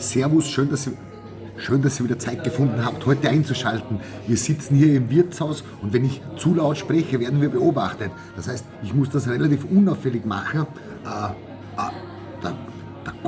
Servus, schön, dass ihr Schön, dass ihr wieder Zeit gefunden habt, heute einzuschalten. Wir sitzen hier im Wirtshaus und wenn ich zu laut spreche, werden wir beobachtet. Das heißt, ich muss das relativ unauffällig machen. Äh,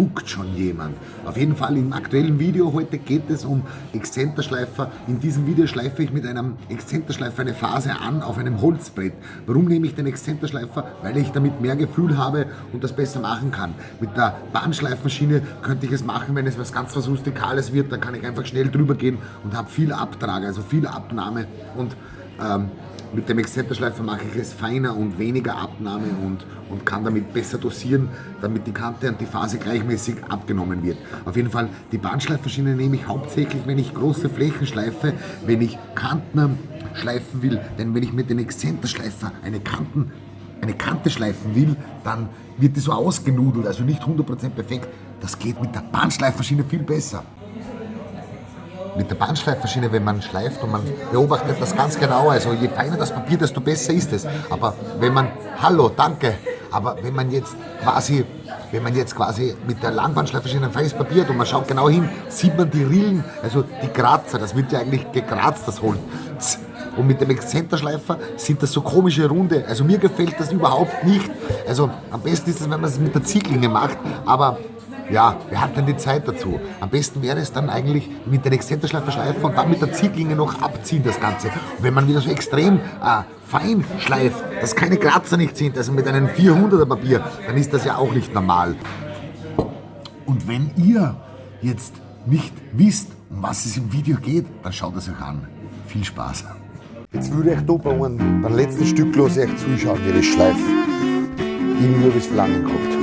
guckt schon jemand. Auf jeden Fall im aktuellen Video heute geht es um Exzenterschleifer. In diesem Video schleife ich mit einem Exzenterschleifer eine Phase an auf einem Holzbrett. Warum nehme ich den Exzenterschleifer? Weil ich damit mehr Gefühl habe und das besser machen kann. Mit der Bahnschleifmaschine könnte ich es machen, wenn es was ganz was Rustikales wird, dann kann ich einfach schnell drüber gehen und habe viel Abtrag, also viel Abnahme und ähm, mit dem Exzenterschleifer mache ich es feiner und weniger Abnahme und, und kann damit besser dosieren, damit die Kante und die Phase gleichmäßig abgenommen wird. Auf jeden Fall, die Bahnschleifmaschine nehme ich hauptsächlich, wenn ich große Flächen schleife, wenn ich Kanten schleifen will. Denn wenn ich mit dem Exzenterschleifer eine Kanten eine Kante schleifen will, dann wird die so ausgenudelt, also nicht 100% perfekt. Das geht mit der Bahnschleifmaschine viel besser mit der Bahnschleifmaschine, wenn man schleift und man beobachtet das ganz genau, also je feiner das Papier, desto besser ist es. Aber wenn man, hallo, danke, aber wenn man jetzt quasi, wenn man jetzt quasi mit der Langbahnschleifmaschine ein feines Papier hat und man schaut genau hin, sieht man die Rillen, also die Kratzer, das wird ja eigentlich gekratzt, das Holz. Und mit dem Exzenterschleifer sind das so komische Runde. Also mir gefällt das überhaupt nicht. Also am besten ist es, wenn man es mit der Zieglinge macht, aber ja, wer hat denn die Zeit dazu? Am besten wäre es dann eigentlich mit den Exzenterschleifer schleifen und dann mit der Zieglinge noch abziehen das Ganze. Und wenn man wieder so extrem äh, fein schleift, dass keine Kratzer nicht sind, also mit einem 400er Papier, dann ist das ja auch nicht normal. Und wenn ihr jetzt nicht wisst, um was es im Video geht, dann schaut es euch an. Viel Spaß. Jetzt würde ich da beim, beim letzten Stück los euch zuschauen, wie das schleift. Irgendwie habe ich es verlangen gehabt.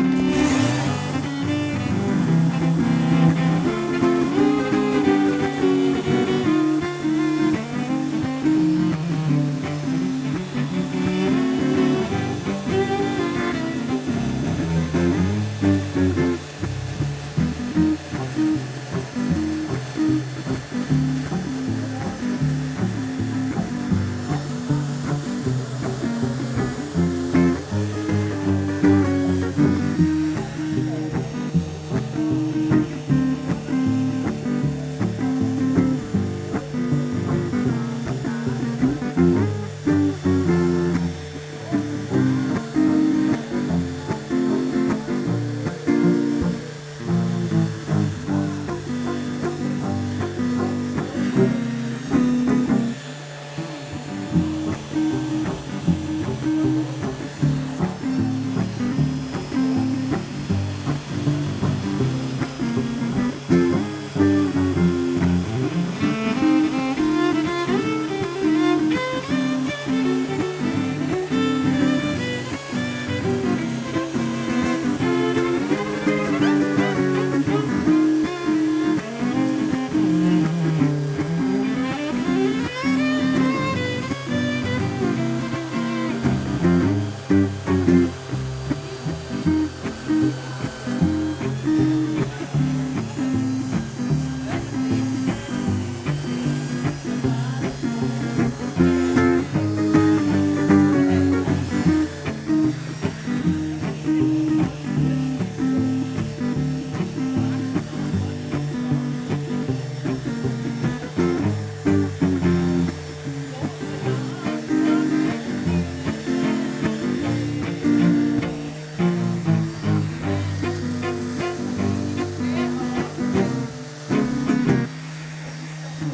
So,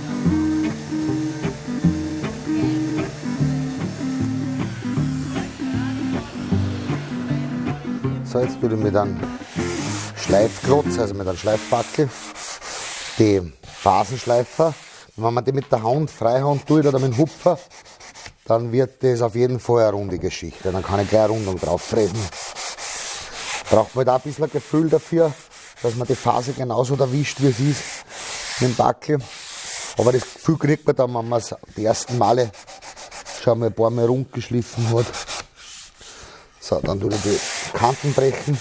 jetzt tue ich mit einem Schleifklotz, also mit einem Schleifbackel, die Phasenschleifer. Wenn man die mit der Hand, Freihand tut oder mit dem Hupfer, dann wird das auf jeden Fall eine runde Geschichte. Dann kann ich gleich eine Rundung drauf treten. Braucht man da ein bisschen Gefühl dafür, dass man die Phase genauso erwischt, wie es ist mit dem Backel. Aber das Gefühl kriegt man dann, wenn man es die ersten Male schon mal ein paar Mal rund geschliffen hat. So, dann tue ich die Kanten brechen.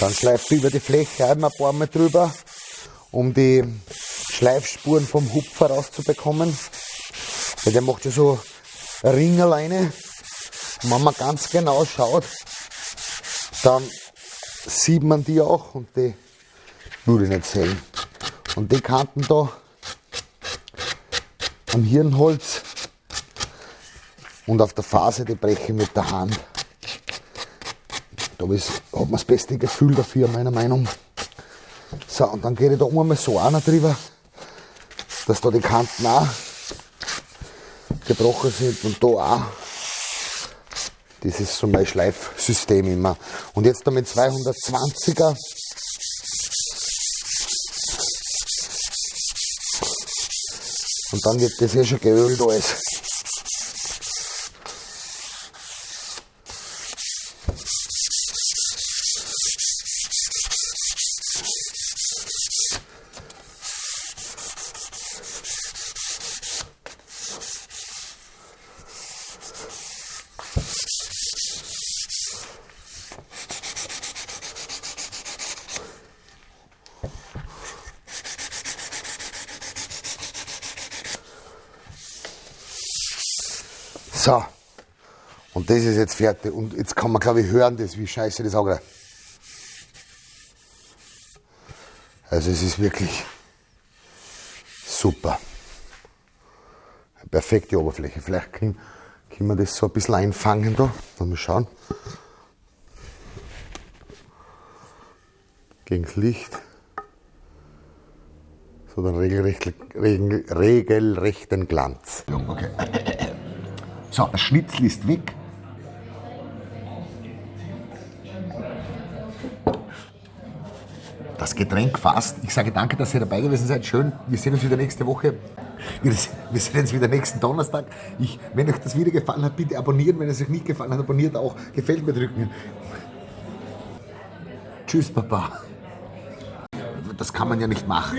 Dann schleife ich über die Fläche einmal ein paar Mal drüber, um die Schleifspuren vom Hupfer rauszubekommen. Weil der macht ja so Ringerleine. Und wenn man ganz genau schaut, dann sieht man die auch und die würde ich nicht sehen. Und die Kanten da am Hirnholz und auf der Phase, die breche ich mit der Hand. Da hat man das beste Gefühl dafür, meiner Meinung. So, und dann gehe ich da oben mal so einer drüber, dass da die Kanten auch gebrochen sind und da auch. Das ist so mein Schleifsystem immer. Und jetzt da mit 220er und dann wird das eh schon geölt alles. So. Und das ist jetzt fertig. Und jetzt kann man, glaube ich, hören, das, wie scheiße das auch Also es ist wirklich super. Eine perfekte Oberfläche. Vielleicht können, können wir das so ein bisschen einfangen da. Mal schauen. Gegen das Licht. So den regelrecht, regel, regelrechten Glanz. Okay. So, der Schnitzel ist weg. Das Getränk fast. Ich sage danke, dass ihr dabei gewesen seid. Schön. Wir sehen uns wieder nächste Woche. Wir sehen uns wieder nächsten Donnerstag. Ich, wenn euch das Video gefallen hat, bitte abonnieren. Wenn es euch nicht gefallen hat, abonniert auch. Gefällt mir drücken. Tschüss, Papa. Das kann man ja nicht machen.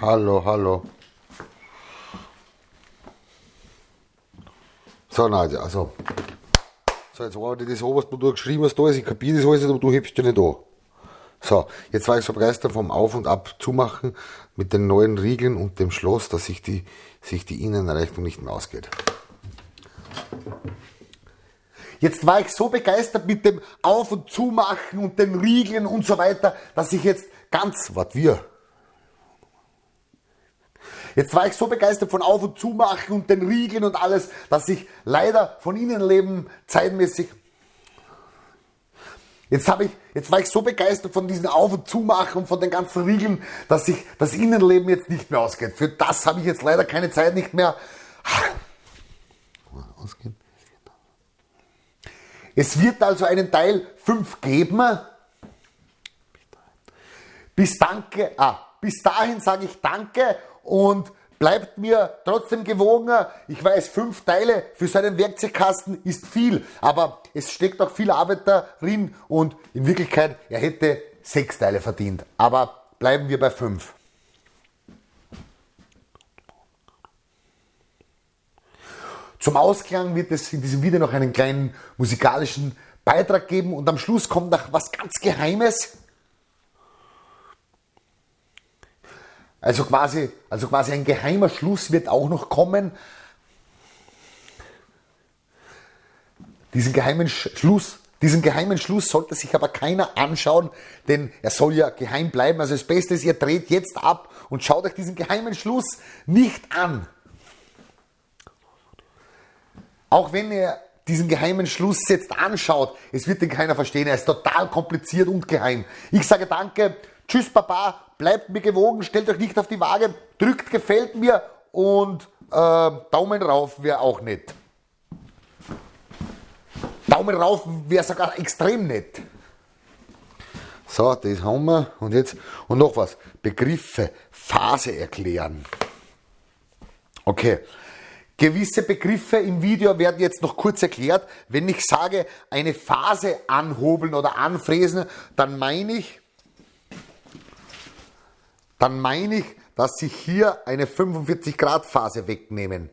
Hallo, hallo. So, Nadja, also. So, jetzt war das oberst, wo du geschrieben hast, da ist, ich kapiere das alles, aber du hebst dich nicht an. So, jetzt war ich so begeistert vom Auf- und Ab zumachen mit den neuen Riegeln und dem Schloss, dass sich die, sich die Innenrechnung nicht mehr ausgeht. Jetzt war ich so begeistert mit dem Auf- und Zumachen und den Riegeln und so weiter, dass ich jetzt ganz, Was wir? Jetzt war ich so begeistert von Auf- und Zumachen und den Riegeln und alles, dass ich leider von Innenleben zeitmäßig. Jetzt, ich, jetzt war ich so begeistert von diesen Auf- und Zumachen und von den ganzen Riegeln, dass sich das Innenleben jetzt nicht mehr ausgeht. Für das habe ich jetzt leider keine Zeit nicht mehr. Ausgehen. Es wird also einen Teil 5 geben. Bis danke, ah, bis dahin sage ich danke und bleibt mir trotzdem gewogen. Ich weiß, fünf Teile für so einen Werkzeugkasten ist viel, aber es steckt auch viel Arbeit darin und in Wirklichkeit, er hätte sechs Teile verdient. Aber bleiben wir bei fünf. Zum Ausklang wird es in diesem Video noch einen kleinen musikalischen Beitrag geben und am Schluss kommt noch was ganz Geheimes. Also quasi, also quasi ein geheimer Schluss wird auch noch kommen. Diesen geheimen Schluss, diesen geheimen Schluss sollte sich aber keiner anschauen, denn er soll ja geheim bleiben. Also das Beste ist, ihr dreht jetzt ab und schaut euch diesen geheimen Schluss nicht an. Auch wenn ihr diesen geheimen Schluss jetzt anschaut, es wird den keiner verstehen. Er ist total kompliziert und geheim. Ich sage danke, tschüss Papa, bleibt mir gewogen, stellt euch nicht auf die Waage, drückt gefällt mir und äh, Daumen rauf wäre auch nett. Daumen rauf wäre sogar extrem nett. So, das haben wir. Und jetzt, und noch was. Begriffe, Phase erklären. Okay. Gewisse Begriffe im Video werden jetzt noch kurz erklärt. Wenn ich sage, eine Phase anhobeln oder anfräsen, dann meine ich, dann meine ich, dass ich hier eine 45 Grad Phase wegnehmen.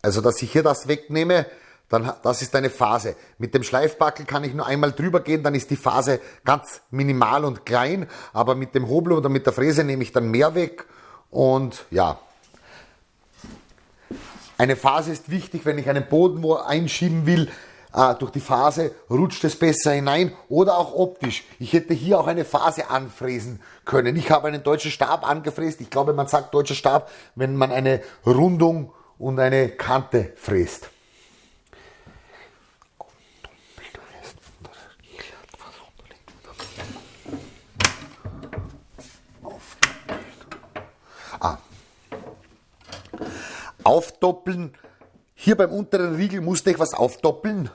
Also, dass ich hier das wegnehme, dann das ist eine Phase. Mit dem Schleifbackel kann ich nur einmal drüber gehen, dann ist die Phase ganz minimal und klein, aber mit dem Hobel oder mit der Fräse nehme ich dann mehr weg und ja. Eine Phase ist wichtig, wenn ich einen Boden wo einschieben will, äh, durch die Phase rutscht es besser hinein oder auch optisch. Ich hätte hier auch eine Phase anfräsen können. Ich habe einen deutschen Stab angefräst. Ich glaube, man sagt deutscher Stab, wenn man eine Rundung und eine Kante fräst. aufdoppeln. Hier beim unteren Riegel musste ich was aufdoppeln.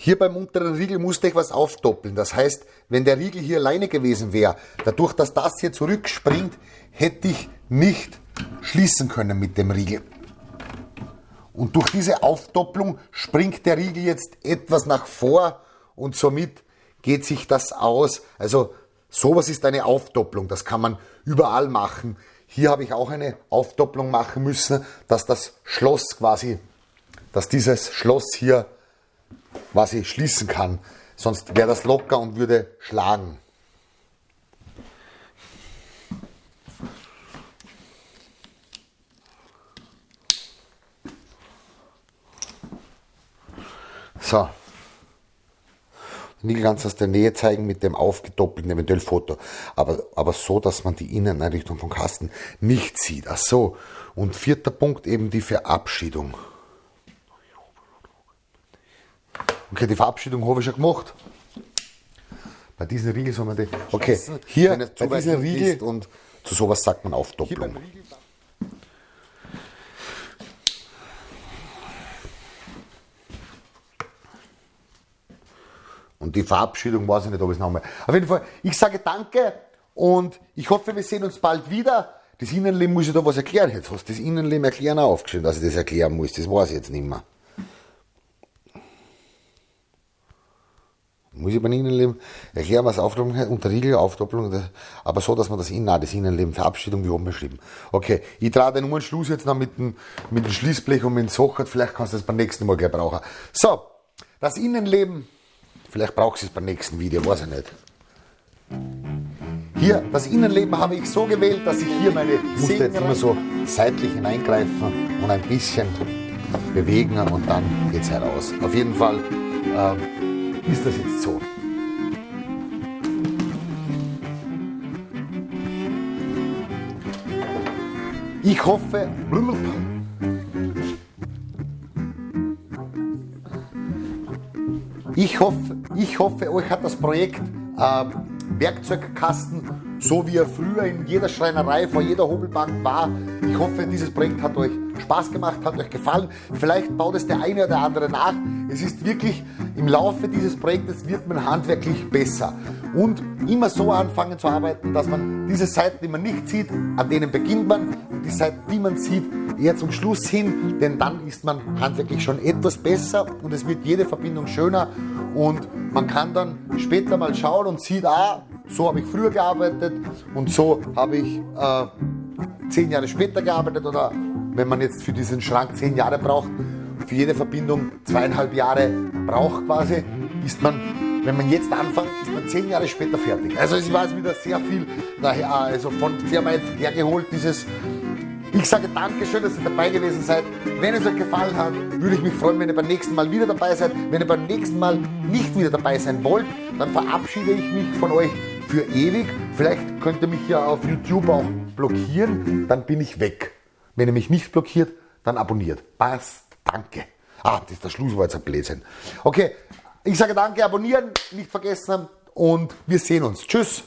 Hier beim unteren Riegel musste ich was aufdoppeln. Das heißt, wenn der Riegel hier alleine gewesen wäre, dadurch, dass das hier zurückspringt, hätte ich nicht schließen können mit dem Riegel. Und durch diese Aufdopplung springt der Riegel jetzt etwas nach vor und somit geht sich das aus. Also sowas ist eine Aufdopplung. Das kann man überall machen. Hier habe ich auch eine Aufdopplung machen müssen, dass das Schloss quasi, dass dieses Schloss hier quasi schließen kann. Sonst wäre das locker und würde schlagen. So. Nie ganz aus der Nähe zeigen mit dem aufgedoppelten eventuell Foto. Aber, aber so, dass man die Inneneinrichtung vom Kasten nicht sieht. Ach so. Und vierter Punkt eben die Verabschiedung. Okay, die Verabschiedung habe ich schon gemacht. Bei diesen Riegel soll man die. Okay, hier bei diesen Riegel und zu sowas sagt man Aufdopplung. Und die Verabschiedung weiß ich nicht, ob ich es nochmal. Auf jeden Fall, ich sage danke und ich hoffe, wir sehen uns bald wieder. Das Innenleben muss ich da was erklären. Jetzt hast du das Innenleben erklären aufgeschrieben, dass ich das erklären muss. Das weiß ich jetzt nicht mehr. Muss ich beim Innenleben erklären, was Aufdoppelung unter Riegel, Aufdoppelung, aber so, dass man das Innen, das Innenleben, Verabschiedung wie oben beschrieben. Okay, ich trage den nur Schluss jetzt noch mit dem, mit dem Schließblech und mit dem Socket, vielleicht kannst du das beim nächsten Mal gleich brauchen. So, das Innenleben Vielleicht brauchst du es beim nächsten Video, weiß ich nicht. Hier, das Innenleben habe ich so gewählt, dass ich hier meine musste jetzt immer so seitlich hineingreifen und ein bisschen bewegen und dann geht es heraus. Auf jeden Fall äh, ist das jetzt so. Ich hoffe, Ich hoffe, ich hoffe, euch hat das Projekt äh, Werkzeugkasten, so wie er früher in jeder Schreinerei vor jeder Hobelbank war. Ich hoffe, dieses Projekt hat euch Spaß gemacht, hat euch gefallen. Vielleicht baut es der eine oder andere nach. Es ist wirklich, im Laufe dieses Projektes wird man handwerklich besser. Und immer so anfangen zu arbeiten, dass man diese Seiten, die man nicht sieht, an denen beginnt man. Und die Seiten, die man sieht, eher zum Schluss hin, denn dann ist man handwerklich schon etwas besser und es wird jede Verbindung schöner und man kann dann später mal schauen und sieht, ah, so habe ich früher gearbeitet und so habe ich äh, zehn Jahre später gearbeitet oder wenn man jetzt für diesen Schrank zehn Jahre braucht, für jede Verbindung zweieinhalb Jahre braucht quasi, ist man, wenn man jetzt anfängt, ist man zehn Jahre später fertig. Also es war jetzt wieder sehr viel daher, also von sehr weit hergeholt, dieses ich sage Dankeschön, dass ihr dabei gewesen seid. Wenn es euch gefallen hat, würde ich mich freuen, wenn ihr beim nächsten Mal wieder dabei seid. Wenn ihr beim nächsten Mal nicht wieder dabei sein wollt, dann verabschiede ich mich von euch für ewig. Vielleicht könnt ihr mich ja auf YouTube auch blockieren, dann bin ich weg. Wenn ihr mich nicht blockiert, dann abonniert. Passt, danke. Ah, das ist der Schlusswort, jetzt ein Blödsinn. Okay, ich sage danke, abonnieren, nicht vergessen und wir sehen uns. Tschüss.